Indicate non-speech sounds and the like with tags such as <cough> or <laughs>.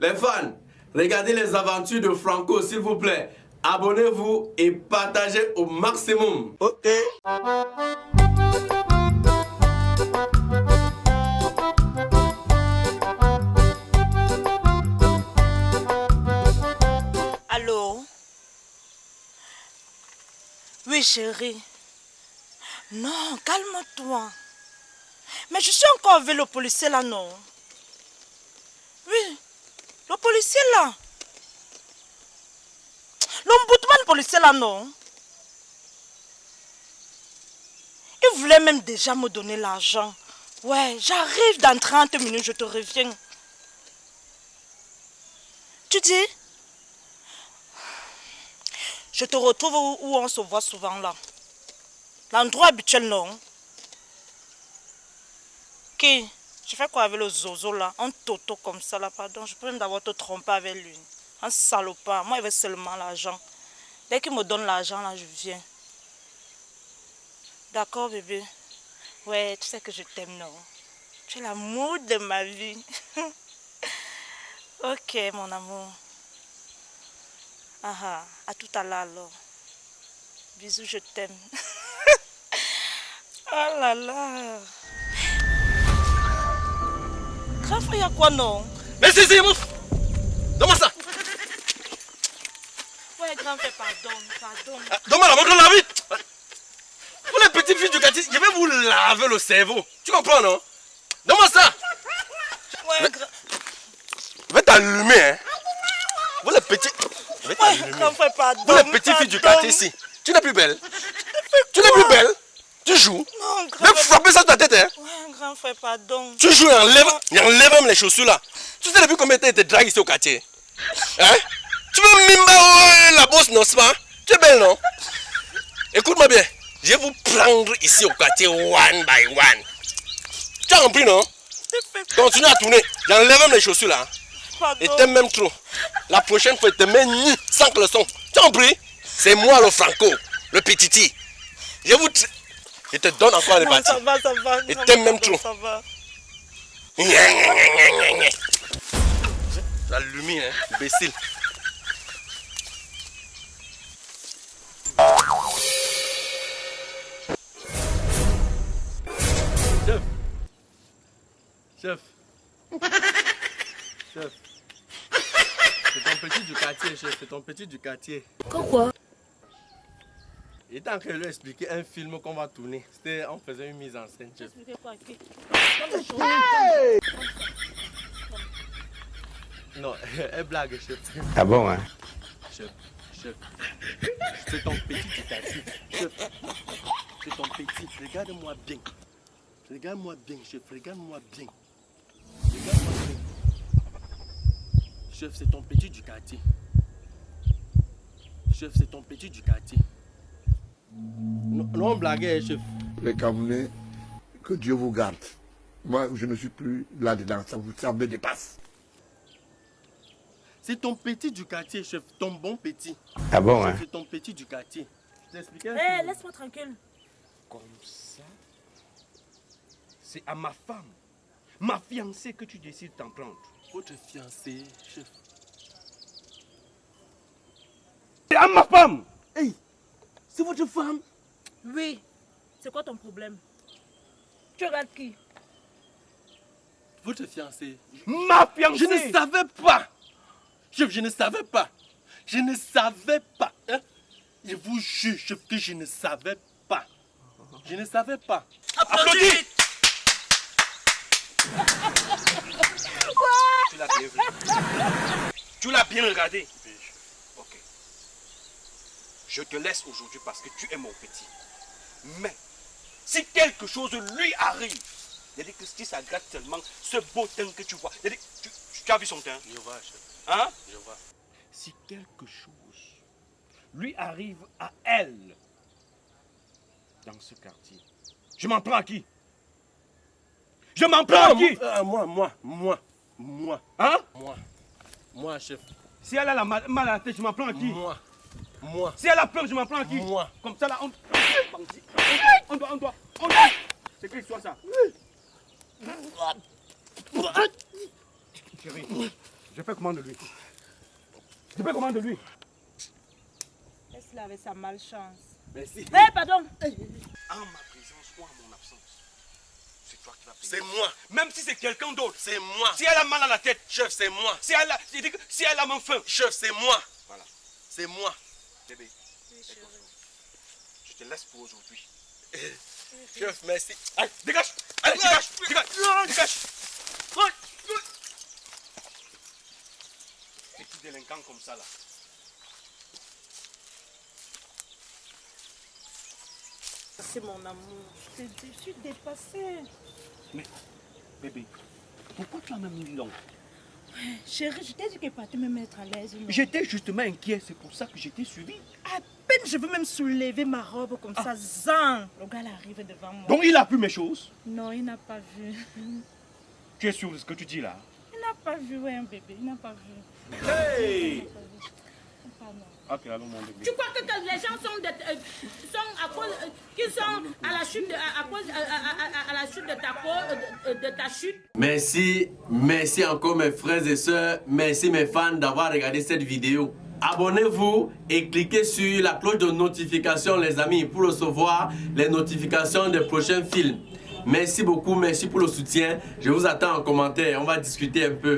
Les fans, regardez les aventures de Franco, s'il vous plaît. Abonnez-vous et partagez au maximum. Ok. Allô? Oui, chérie. Non, calme-toi. Mais je suis encore avec le policier là, non? Oui, le policier là. L'ombudsman policier là, non? Il voulait même déjà me donner l'argent. Ouais, j'arrive dans 30 minutes, je te reviens. Tu dis? Je te retrouve où, on se voit souvent là. L'endroit habituel, non? Qui? Je fais quoi avec le zozo là? Un toto comme ça là, pardon. Je peux même d'abord te tromper avec lui. Un salopard. Moi, il veut seulement l'argent. Dès qu'il me donne l'argent là, je viens. D'accord, bébé? Ouais, tu sais que je t'aime, non? Tu es l'amour de ma vie. <laughs> ok, mon amour. Ah ah, à tout à l'heure alors. Bisous, je t'aime. <laughs> oh là là. Grand frère, y a quoi non Mais c'est c'est mouf Donne-moi ça. Ouais, grand frère, pardon, pardon. Ah, Donne-moi la montre la vie Vous les petites filles du quartier, je vais vous laver le cerveau. Tu comprends, non? Donne-moi ça. Ouais, grand... Je vais t'allumer, hein. Vous les petites... Je vais Ouais, t'allumer. grand frère, pardon. Vous les petites filles du quartier ici, tu n'es plus belle. Tu n'es plus belle. Tu joues. Non, Je grand vais frère. frapper ça sur ta tête, hein. Ouais, grand frère, pardon. Tu joues et enlève, enlève même les chaussures là. Tu sais depuis combien de temps ils te draguent ici au quartier? Hein? Tu veux mimba la bosse, non, c'est pas Tu es belle, non? Écoute-moi bien. Je vais vous prendre ici au quartier one by one. Tu as compris, non? Continue à tourner. J'enlève même les chaussures là. Pardon. Et t'aimes même trop. La prochaine fois, te mets nu, sans caleçon. Tu as compris? C'est moi le Franco, le petiti. Je vous... Je te donne encore les Non, parties. ça va, ça va. Va, t'aimes même trop. Ça va. La lumière, hein, imbécile. Chef. Chef. Chef. C'est ton petit du quartier, chef. C'est ton petit du quartier. Pourquoi Il était en train de lui expliquer un film qu'on va tourner. C'était, on faisait une mise en scène, chef. Non, <laughs> elle blague, chef. Ah bon, hein? Chef, chef, c'est ton petit du quartier. Chef, c'est ton petit. Regarde-moi bien. Regarde-moi bien, chef. Regarde-moi bien. Regarde-moi bien. Chef, c'est ton petit du quartier. Chef, c'est ton petit du quartier. Non, blaguez, chef. les Camerounais, que Dieu vous garde. Moi, je ne suis plus là-dedans, ça, vous, ça me dépasse. C'est ton petit du quartier, chef. Ton bon petit. Ah bon, Chef, hein? C'est ton petit du quartier. Je t'expliquais un Eh, laisse-moi tranquille. Comme ça, c'est à ma femme, ma fiancée que tu décides d'en prendre. Votre fiancé, chef. C'est à ma femme Hey, c'est votre femme? Oui. C'est quoi ton problème? Tu regardes qui? Votre fiancé. Ma fiancée Je ne savais pas. Chef, je ne savais pas. Je ne savais pas. hein. Je vous jure, chef, que je ne savais pas. Je ne savais pas. Applaudis Tu l'as bien vu. Tu l'as bien regardé. Je te laisse aujourd'hui parce que tu es mon petit. Mais si quelque chose lui arrive, c'est-à-dire que si ça gratte seulement ce beau teint que tu vois, tu, tu as vu son teint? Je vois, chef. Hein? Je vois. Si quelque chose lui arrive à elle dans ce quartier, je m'en prends à qui? Je m'en prends à qui? Euh, moi, moi, moi, moi, Hein? Moi. Moi, chef. Si elle a la mal, mal à la tête, je m'en prends à qui? Moi. Moi. Si elle a peur, je m'en prends à qui Moi. Comme ça là, on, on doit, on doit, on doit. C'est quelle histoire ça Chérie, Je fais comment de lui Je fais comment de lui Laisse-le avec sa malchance. Merci. Eh, pardon En ma présence ou en mon absence, c'est toi qui vas payer. C'est moi. Même si c'est quelqu'un d'autre. C'est moi. Si elle a mal à la tête, Chef, c'est moi. si elle a, si elle a même faim, Chef, c'est moi. Voilà. C'est moi. Bébé, je te laisse pour aujourd'hui. Chef, merci. Allez, dégage Allez, dégage Dégage Dégage Petit délinquant comme ça, là? C'est mon amour. Je te dis, je suis dépassée. Mais, bébé, pourquoi tu as même mis long? Chérie, je t'ai dit qu'elle partait me mettre à l'aise. J'étais justement inquiet, c'est pour ça que j'étais suivi. À peine je veux même soulever ma robe comme ça, zan. Le gars arrive devant moi. Donc il a pu mes choses? Non, il n'a pas vu. Tu es sûr de ce que tu dis là? Il n'a pas vu, ouais, un bébé. Il n'a pas vu. Hey Pardon. Ok, allons mon bébé. Tu crois que, que les gens sont, de, euh, euh, qu'ils sont à la chute à, la chute de ta peau, euh, de, de ta chute? Merci, merci encore mes frères et sœurs, merci mes fans d'avoir regardé cette vidéo. Abonnez-vous et cliquez sur la cloche de notification les amis pour recevoir les notifications des prochains films. Merci beaucoup, merci pour le soutien. Je vous attends en commentaire, on va discuter un peu.